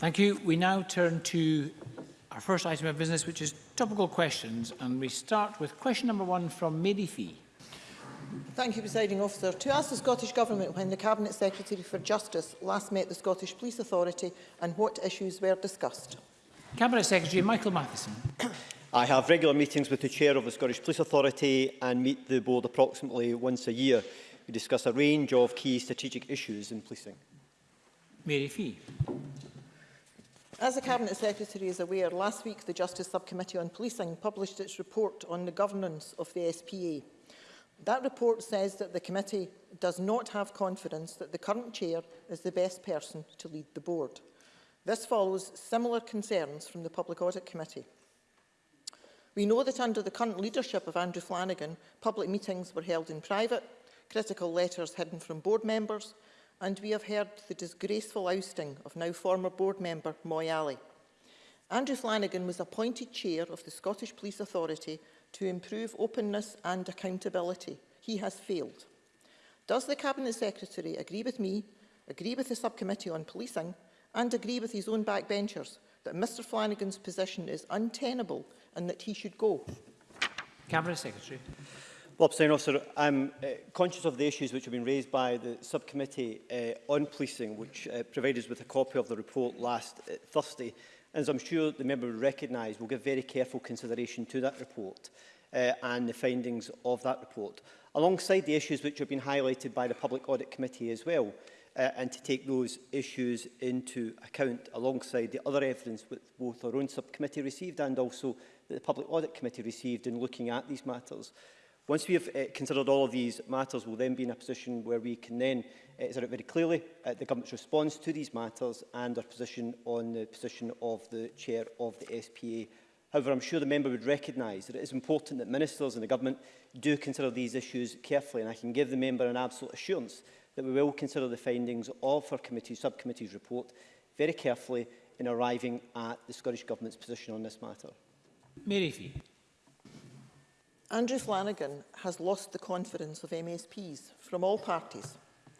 Thank you. We now turn to our first item of business, which is topical questions. And we start with question number one from Mary Fee. Thank you, Presiding Officer. To ask the Scottish Government when the Cabinet Secretary for Justice last met the Scottish Police Authority and what issues were discussed. Cabinet Secretary Michael Matheson. I have regular meetings with the Chair of the Scottish Police Authority and meet the board approximately once a year. We discuss a range of key strategic issues in policing. Mary Fee. As the Cabinet Secretary is aware, last week the Justice Subcommittee on Policing published its report on the governance of the SPA. That report says that the committee does not have confidence that the current chair is the best person to lead the board. This follows similar concerns from the Public Audit Committee. We know that under the current leadership of Andrew Flanagan, public meetings were held in private, critical letters hidden from board members, and we have heard the disgraceful ousting of now former board member Moy Alley. Andrew Flanagan was appointed chair of the Scottish Police Authority to improve openness and accountability. He has failed. Does the Cabinet Secretary agree with me, agree with the Subcommittee on Policing and agree with his own backbenchers that Mr Flanagan's position is untenable and that he should go? Cabinet Secretary. Well, President Officer, I'm uh, conscious of the issues which have been raised by the subcommittee uh, on policing, which uh, provided us with a copy of the report last uh, Thursday. And as I'm sure the member will recognise, we'll give very careful consideration to that report uh, and the findings of that report, alongside the issues which have been highlighted by the Public Audit Committee as well, uh, and to take those issues into account alongside the other evidence which both our own subcommittee received and also that the Public Audit Committee received in looking at these matters. Once we have uh, considered all of these matters, we'll then be in a position where we can then uh, sort out very clearly uh, the government's response to these matters and our position on the position of the chair of the SPA. However, I'm sure the member would recognise that it is important that ministers and the government do consider these issues carefully, and I can give the member an absolute assurance that we will consider the findings of our committee, subcommittee's report very carefully in arriving at the Scottish Government's position on this matter. Mary Fee. Andrew Flanagan has lost the confidence of MSPs from all parties,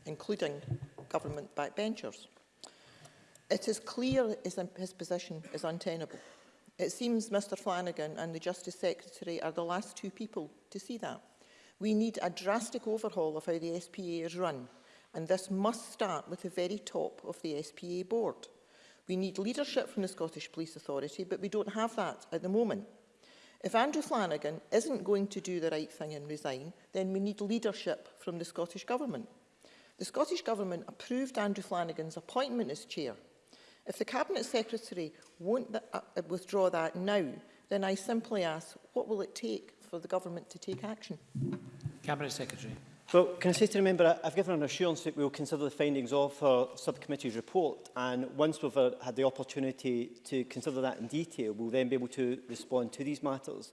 including government backbenchers. It is clear his position is untenable. It seems Mr Flanagan and the Justice Secretary are the last two people to see that. We need a drastic overhaul of how the SPA is run, and this must start with the very top of the SPA board. We need leadership from the Scottish Police Authority, but we don't have that at the moment. If Andrew Flanagan isn't going to do the right thing and resign, then we need leadership from the Scottish Government. The Scottish Government approved Andrew Flanagan's appointment as chair. If the Cabinet Secretary won't th uh, uh withdraw that now, then I simply ask, what will it take for the Government to take action? Cabinet Secretary. Well, can I say to the member, I've given an assurance that we will consider the findings of her subcommittee's report and once we've uh, had the opportunity to consider that in detail, we'll then be able to respond to these matters.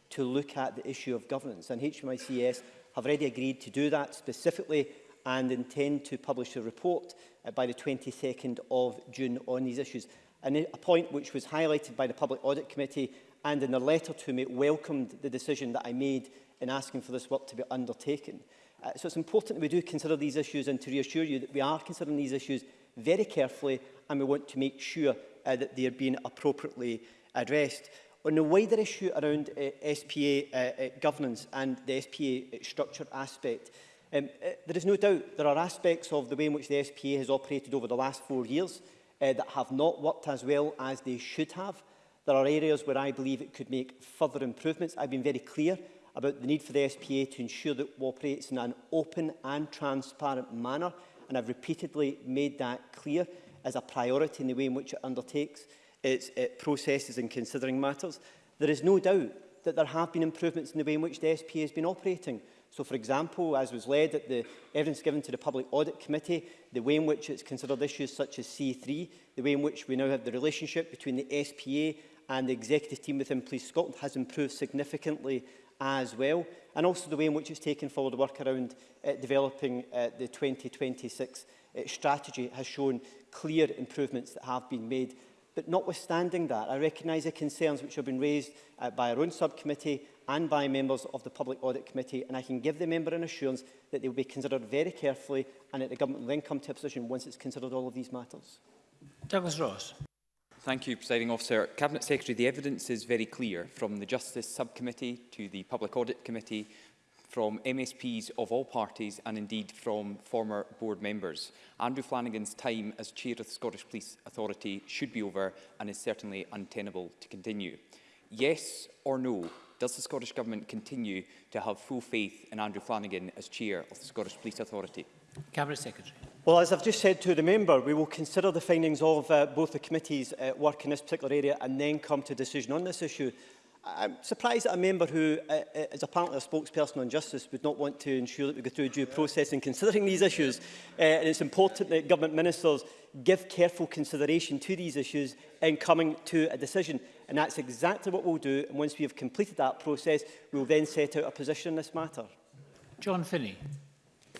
to look at the issue of governance. And HMICS have already agreed to do that specifically and intend to publish a report uh, by the 22nd of June on these issues. And a point which was highlighted by the Public Audit Committee and in a letter to me welcomed the decision that I made in asking for this work to be undertaken. Uh, so it's important that we do consider these issues and to reassure you that we are considering these issues very carefully and we want to make sure uh, that they are being appropriately addressed. On the wider issue around uh, SPA uh, uh, governance and the SPA uh, structure aspect, um, uh, there is no doubt there are aspects of the way in which the SPA has operated over the last four years uh, that have not worked as well as they should have. There are areas where I believe it could make further improvements. I've been very clear about the need for the SPA to ensure that it operates in an open and transparent manner, and I've repeatedly made that clear as a priority in the way in which it undertakes its it uh, processes in considering matters. There is no doubt that there have been improvements in the way in which the SPA has been operating. So, for example, as was led at the evidence given to the Public Audit Committee, the way in which it's considered issues such as C3, the way in which we now have the relationship between the SPA and the executive team within Police Scotland has improved significantly as well, and also the way in which it's taken forward the work around uh, developing uh, the 2026 uh, strategy has shown clear improvements that have been made. But notwithstanding that, I recognise the concerns which have been raised uh, by our own subcommittee and by members of the Public Audit Committee, and I can give the member an assurance that they will be considered very carefully and that the government will then come to a position once it's considered all of these matters. Douglas Ross. Thank you, Presiding Officer. Cabinet Secretary, the evidence is very clear from the Justice Subcommittee to the Public Audit Committee, from MSPs of all parties and indeed from former board members. Andrew Flanagan's time as Chair of the Scottish Police Authority should be over and is certainly untenable to continue. Yes or no, does the Scottish Government continue to have full faith in Andrew Flanagan as Chair of the Scottish Police Authority? Cabinet Secretary. Well, as I've just said to the member, we will consider the findings of uh, both the committee's uh, work in this particular area and then come to a decision on this issue. I'm surprised that a member who uh, uh, is apparently a spokesperson on justice would not want to ensure that we go through a due process in considering these issues. Uh, and it's important that government ministers give careful consideration to these issues in coming to a decision. And that's exactly what we'll do. And once we have completed that process, we'll then set out a position on this matter. John Finney.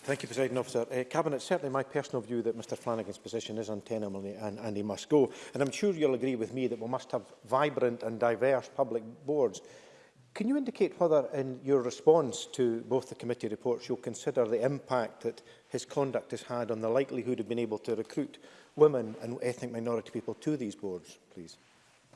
Thank you, President Officer. Uh, Cabinet, certainly my personal view that Mr Flanagan's position is untenable and, and he must go. And I'm sure you'll agree with me that we must have vibrant and diverse public boards. Can you indicate whether, in your response to both the committee reports, you'll consider the impact that his conduct has had on the likelihood of being able to recruit women and ethnic minority people to these boards, please?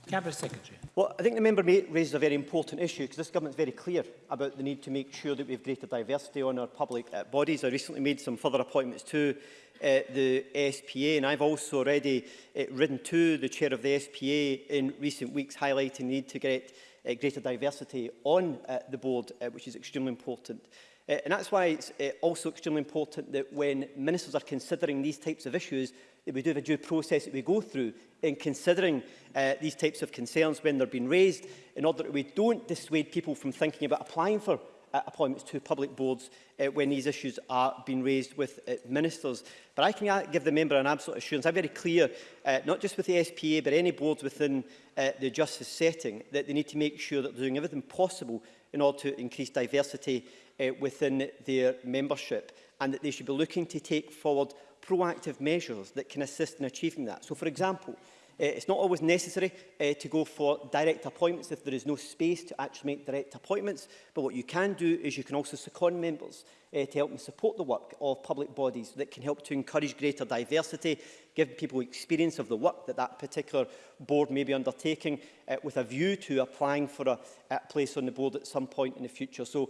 Cabinet Secretary. Well, I think the member raised a very important issue because this government is very clear about the need to make sure that we have greater diversity on our public uh, bodies. I recently made some further appointments to uh, the SPA and I've also already uh, written to the chair of the SPA in recent weeks highlighting the need to get uh, greater diversity on uh, the board, uh, which is extremely important. Uh, and that's why it's uh, also extremely important that when ministers are considering these types of issues, that we do have a due process that we go through in considering uh, these types of concerns when they're being raised in order that we don't dissuade people from thinking about applying for uh, appointments to public boards uh, when these issues are being raised with uh, ministers. But I can uh, give the member an absolute assurance. I'm very clear, uh, not just with the SPA, but any boards within uh, the justice setting, that they need to make sure that they're doing everything possible in order to increase diversity uh, within their membership and that they should be looking to take forward proactive measures that can assist in achieving that. So, for example, uh, it's not always necessary uh, to go for direct appointments if there is no space to actually make direct appointments. But what you can do is you can also second members uh, to help and support the work of public bodies that can help to encourage greater diversity, give people experience of the work that that particular board may be undertaking uh, with a view to applying for a, a place on the board at some point in the future. So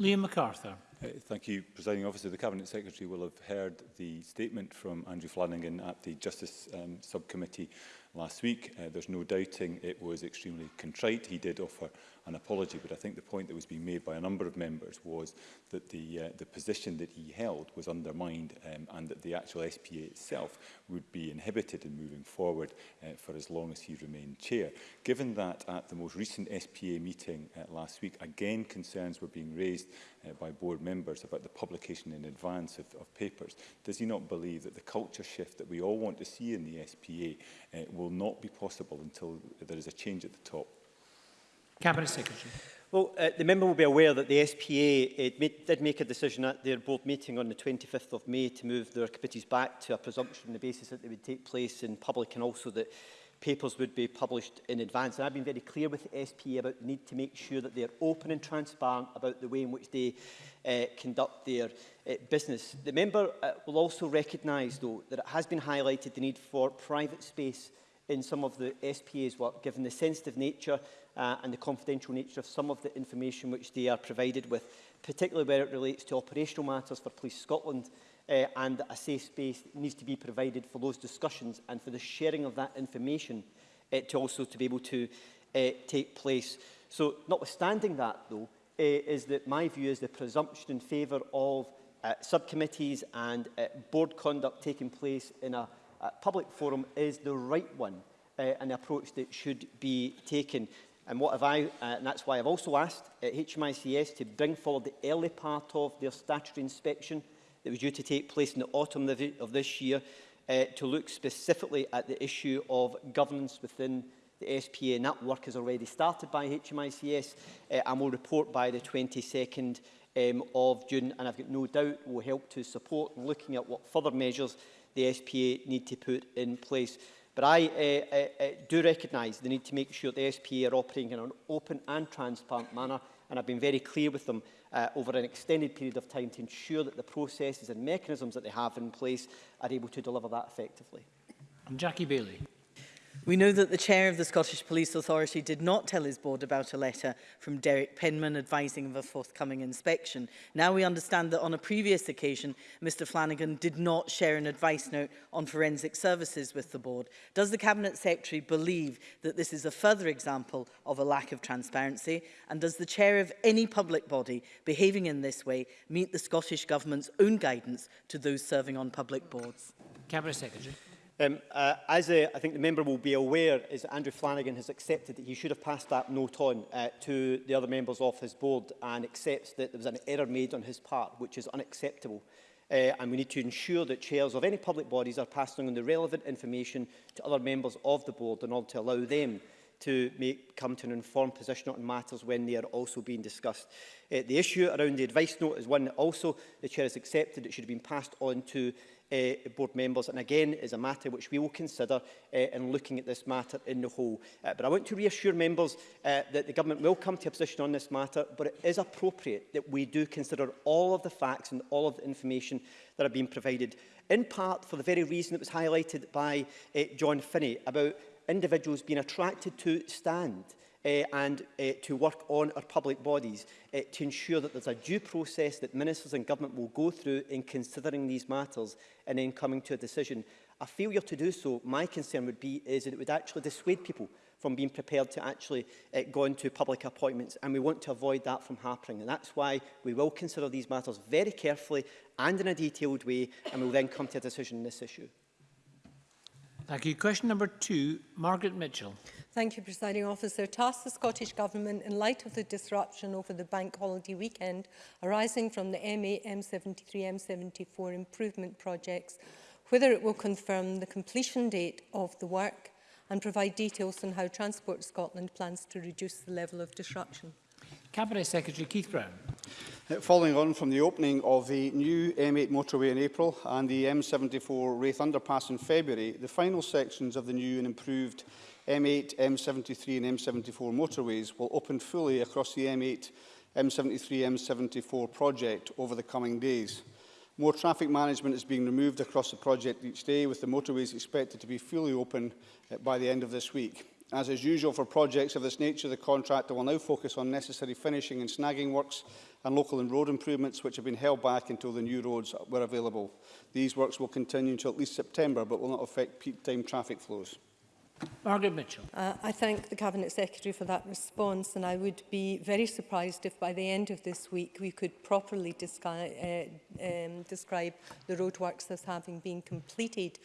Liam MacArthur. Uh, thank you, Presiding Officer. The Cabinet Secretary will have heard the statement from Andrew Flanagan at the Justice um, Subcommittee last week. Uh, there's no doubting it was extremely contrite. He did offer an apology, but I think the point that was being made by a number of members was that the, uh, the position that he held was undermined um, and that the actual SPA itself would be inhibited in moving forward uh, for as long as he remained chair. Given that at the most recent SPA meeting uh, last week, again concerns were being raised uh, by board members about the publication in advance of, of papers, does he not believe that the culture shift that we all want to see in the SPA uh, will not be possible until there is a change at the top. Cabinet Secretary. Well, uh, the member will be aware that the SPA it uh, made, did make a decision at their board meeting on the 25th of May to move their committees back to a presumption on the basis that they would take place in public and also that papers would be published in advance. And I've been very clear with the SPA about the need to make sure that they are open and transparent about the way in which they uh, conduct their uh, business. The member uh, will also recognise, though, that it has been highlighted the need for private space in some of the SPA's work, given the sensitive nature uh, and the confidential nature of some of the information which they are provided with, particularly where it relates to operational matters for Police Scotland uh, and a safe space needs to be provided for those discussions and for the sharing of that information uh, to also to be able to uh, take place. So notwithstanding that though, uh, is that my view is the presumption in favour of uh, subcommittees and uh, board conduct taking place in a uh, public forum is the right one uh, and the approach that should be taken. And what have I, uh, and that's why I've also asked uh, HMICS to bring forward the early part of their statutory inspection that was due to take place in the autumn of this year uh, to look specifically at the issue of governance within the SPA. And that work is already started by HMICS uh, and will report by the 22nd um, of June. And I've got no doubt will help to support looking at what further measures the SPA need to put in place. But I uh, uh, do recognise the need to make sure the SPA are operating in an open and transparent manner, and I've been very clear with them uh, over an extended period of time to ensure that the processes and mechanisms that they have in place are able to deliver that effectively. And Jackie Bailey. We know that the chair of the Scottish Police Authority did not tell his board about a letter from Derek Penman advising of a forthcoming inspection. Now we understand that on a previous occasion, Mr Flanagan did not share an advice note on forensic services with the board. Does the Cabinet Secretary believe that this is a further example of a lack of transparency? And does the chair of any public body behaving in this way meet the Scottish Government's own guidance to those serving on public boards? Cabinet Secretary. Um, uh, as uh, I think the member will be aware, is that Andrew Flanagan has accepted that he should have passed that note on uh, to the other members of his board and accepts that there was an error made on his part, which is unacceptable. Uh, and we need to ensure that chairs of any public bodies are passing on the relevant information to other members of the board in order to allow them to make, come to an informed position on matters when they are also being discussed. Uh, the issue around the advice note is one that also the Chair has accepted it should have been passed on to uh, board members. And again, is a matter which we will consider uh, in looking at this matter in the whole. Uh, but I want to reassure members uh, that the government will come to a position on this matter, but it is appropriate that we do consider all of the facts and all of the information that have been provided, in part for the very reason that was highlighted by uh, John Finney about individuals being attracted to stand uh, and uh, to work on our public bodies uh, to ensure that there's a due process that ministers and government will go through in considering these matters and then coming to a decision. A failure to do so, my concern would be, is that it would actually dissuade people from being prepared to actually uh, go into public appointments and we want to avoid that from happening and that's why we will consider these matters very carefully and in a detailed way and we'll then come to a decision on this issue. Thank you. Question number two, Margaret Mitchell. Thank you, Presiding Officer. To ask the Scottish Government, in light of the disruption over the bank holiday weekend arising from the M8, M73, M74 improvement projects, whether it will confirm the completion date of the work and provide details on how Transport Scotland plans to reduce the level of disruption. Cabinet Secretary Keith Brown. Uh, following on from the opening of the new M8 motorway in April and the M74 Wraith underpass in February, the final sections of the new and improved M8, M73 and M74 motorways will open fully across the M8, M73, M74 project over the coming days. More traffic management is being removed across the project each day, with the motorways expected to be fully open uh, by the end of this week. As is usual for projects of this nature, the contractor will now focus on necessary finishing and snagging works and local and road improvements which have been held back until the new roads were available. These works will continue until at least September but will not affect peak time traffic flows. Margaret Mitchell. Uh, I thank the Cabinet Secretary for that response and I would be very surprised if by the end of this week we could properly descri uh, um, describe the roadworks as having been completed.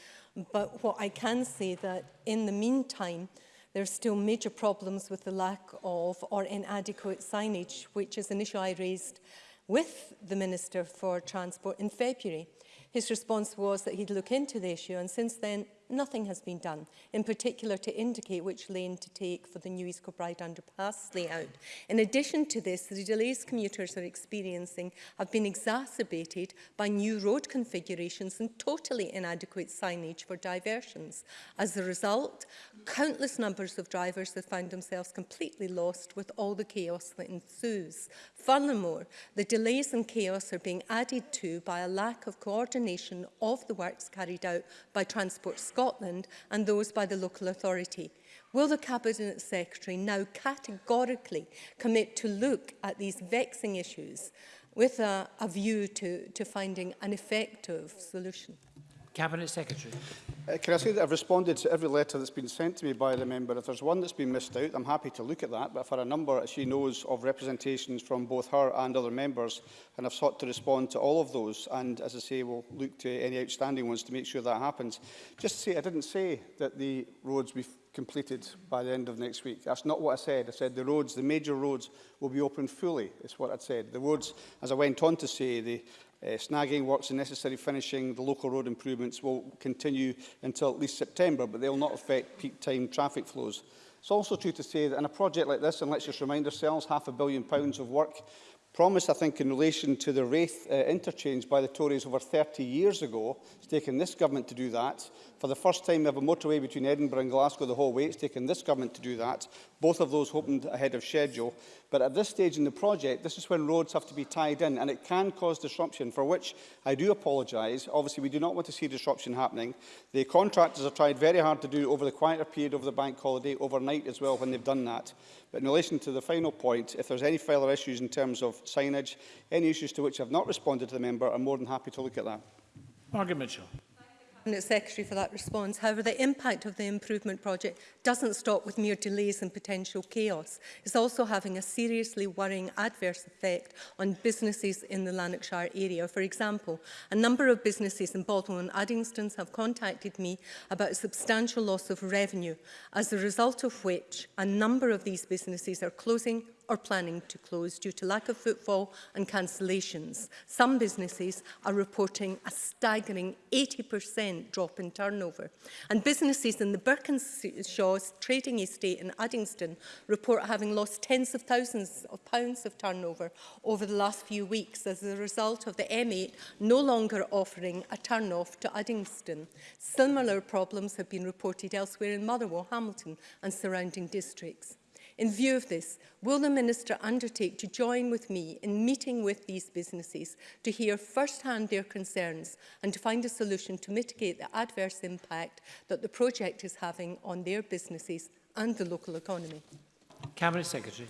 But what I can say that in the meantime, There are still major problems with the lack of or inadequate signage, which is an issue I raised with the Minister for Transport in February. His response was that he'd look into the issue and since then nothing has been done, in particular to indicate which lane to take for the new East Kilbride underpass layout. In addition to this, the delays commuters are experiencing have been exacerbated by new road configurations and totally inadequate signage for diversions. As a result, countless numbers of drivers have found themselves completely lost with all the chaos that ensues. Furthermore, the delays and chaos are being added to by a lack of coordination of the works carried out by Transport Scotland and those by the local authority. Will the Cabinet Secretary now categorically commit to look at these vexing issues with a, a view to, to finding an effective solution? Cabinet Secretary. Uh, can I say that I've responded to every letter that's been sent to me by the member. If there's one that's been missed out, I'm happy to look at that. But for a number, as she knows, of representations from both her and other members, and I've sought to respond to all of those. And as I say, we'll look to any outstanding ones to make sure that happens. Just to say, I didn't say that the roads we've completed by the end of next week. That's not what I said. I said the roads, the major roads, will be open fully, is what I said. The roads, as I went on to say, the Uh, snagging works and necessary finishing the local road improvements will continue until at least September, but they will not affect peak time traffic flows. It's also true to say that in a project like this, and let's just remind ourselves, half a billion pounds of work promised, I think, in relation to the Wraith uh, interchange by the Tories over 30 years ago. It's taken this government to do that. For the first time, we have a motorway between Edinburgh and Glasgow the whole way. It's taken this government to do that. Both of those opened ahead of schedule. But at this stage in the project, this is when roads have to be tied in, and it can cause disruption, for which I do apologise. Obviously, we do not want to see disruption happening. The contractors have tried very hard to do over the quieter period over the bank holiday, overnight as well, when they've done that. But in relation to the final point, if there's any further issues in terms of signage, any issues to which I've not responded to the member, I'm more than happy to look at that. Margaret Mitchell. Cabinet Secretary for that response. However, the impact of the improvement project doesn't stop with mere delays and potential chaos. It's also having a seriously worrying adverse effect on businesses in the Lanarkshire area. For example, a number of businesses in Baldwin and Addingston have contacted me about a substantial loss of revenue, as a result of which a number of these businesses are closing are planning to close due to lack of footfall and cancellations. Some businesses are reporting a staggering 80% drop in turnover. And businesses in the Birkinshaw's trading estate in Addingston report having lost tens of thousands of pounds of turnover over the last few weeks as a result of the M8 no longer offering a turn-off to Addingston. Similar problems have been reported elsewhere in Motherwell, Hamilton and surrounding districts. In view of this, will the Minister undertake to join with me in meeting with these businesses to hear firsthand their concerns and to find a solution to mitigate the adverse impact that the project is having on their businesses and the local economy? Cabinet Secretary.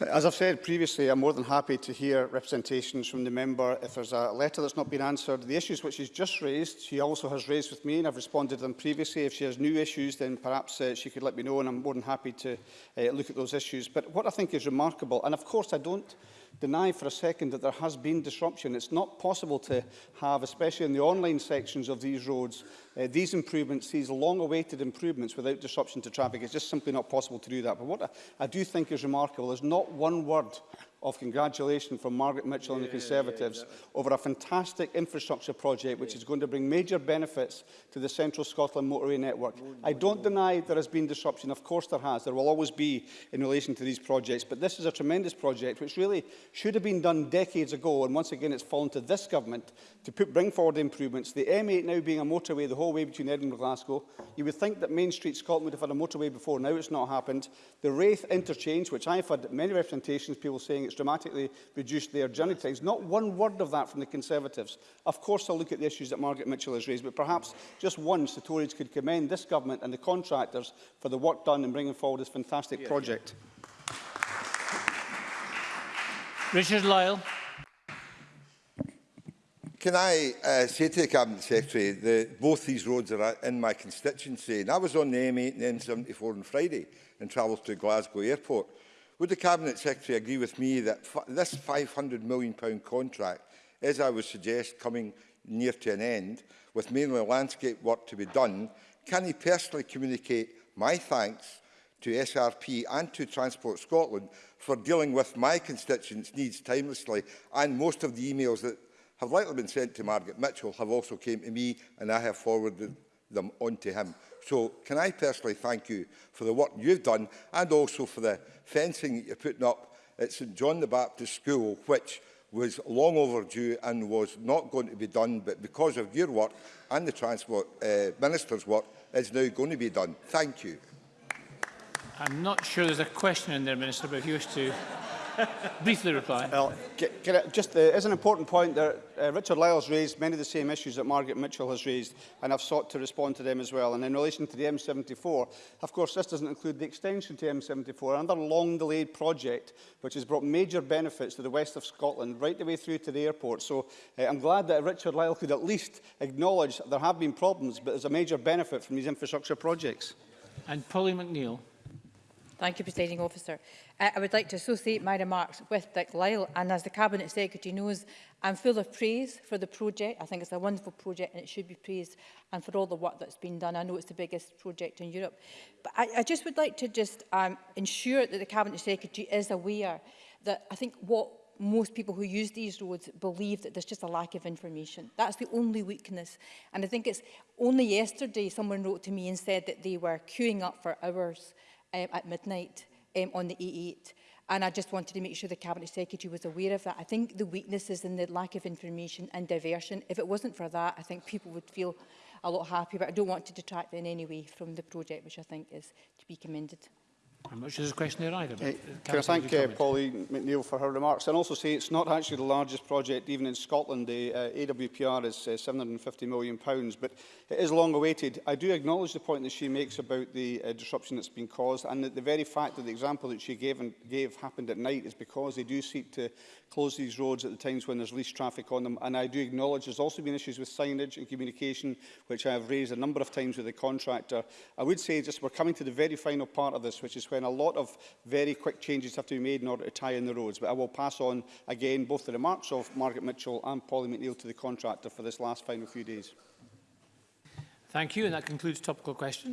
As I've said previously, I'm more than happy to hear representations from the member. If there's a letter that's not been answered, the issues which she's just raised, she also has raised with me and I've responded to them previously. If she has new issues, then perhaps uh, she could let me know and I'm more than happy to uh, look at those issues. But what I think is remarkable, and of course I don't deny for a second that there has been disruption. It's not possible to have, especially in the online sections of these roads, uh, these improvements, these long-awaited improvements without disruption to traffic. It's just simply not possible to do that. But what I, I do think is remarkable is not one word of congratulations from Margaret Mitchell yeah, and the Conservatives yeah, over a fantastic infrastructure project which yeah. is going to bring major benefits to the Central Scotland motorway network. Oh, I don't deny there has been disruption. Of course there has. There will always be in relation to these projects. But this is a tremendous project which really should have been done decades ago. And once again, it's fallen to this government to put, bring forward improvements. The M8 now being a motorway the whole way between Edinburgh and Glasgow. You would think that Main Street Scotland would have had a motorway before. Now it's not happened. The Wraith interchange, which I've had many representations, people saying it's it's dramatically reduced their journey times. Not one word of that from the Conservatives. Of course, I'll look at the issues that Margaret Mitchell has raised, but perhaps just once the Tories could commend this government and the contractors for the work done in bringing forward this fantastic yeah, project. Yeah. Richard Lyle. Can I uh, say to the Cabinet Secretary that both these roads are in my constituency and I was on the M8 and M74 on Friday and travelled to Glasgow Airport Would the Cabinet Secretary agree with me that this £500 million contract, as I would suggest, coming near to an end, with mainly landscape work to be done, can he personally communicate my thanks to SRP and to Transport Scotland for dealing with my constituents' needs timelessly and most of the emails that have likely been sent to Margaret Mitchell have also came to me and I have forwarded them on to him. So can I personally thank you for the work you've done and also for the fencing that you're putting up at St John the Baptist School, which was long overdue and was not going to be done, but because of your work and the Transport uh, Minister's work, is now going to be done. Thank you. I'm not sure there's a question in there, Minister, but if you wish to briefly reply. Well, can I, just as an important point that uh, Richard Lyle's raised many of the same issues that Margaret Mitchell has raised, and I've sought to respond to them as well. And in relation to the M74, of course, this doesn't include the extension to M74, another long-delayed project which has brought major benefits to the west of Scotland, right the way through to the airport. So uh, I'm glad that Richard Lyle could at least acknowledge there have been problems, but there's a major benefit from these infrastructure projects. And Polly McNeill. Thank you, Presiding Officer. Uh, I would like to associate my remarks with Dick Lyle, and as the Cabinet Secretary knows, I'm full of praise for the project. I think it's a wonderful project and it should be praised, and for all the work that's been done. I know it's the biggest project in Europe. But I, I just would like to just um, ensure that the Cabinet Secretary is aware that I think what most people who use these roads believe that there's just a lack of information. That's the only weakness. And I think it's only yesterday someone wrote to me and said that they were queuing up for hours um, at midnight um, on the E8. And I just wanted to make sure the Cabinet Secretary was aware of that. I think the weaknesses in the lack of information and diversion, if it wasn't for that, I think people would feel a lot happier. But I don't want to detract in any way from the project, which I think is to be commended. I'm not a question there either. But uh, can I thank uh, Pauline McNeil for her remarks and also say it's not actually the largest project even in Scotland. The uh, AWPR is uh, £750 million, pounds, but it is long awaited. I do acknowledge the point that she makes about the uh, disruption that's been caused and that the very fact that the example that she gave, and gave happened at night is because they do seek to close these roads at the times when there's least traffic on them. And I do acknowledge there's also been issues with signage and communication, which I have raised a number of times with the contractor. I would say just we're coming to the very final part of this, which is when a lot of very quick changes have to be made in order to tie in the roads. But I will pass on again both the remarks of Margaret Mitchell and Polly McNeill to the contractor for this last final few days. Thank you, and that concludes topical questions.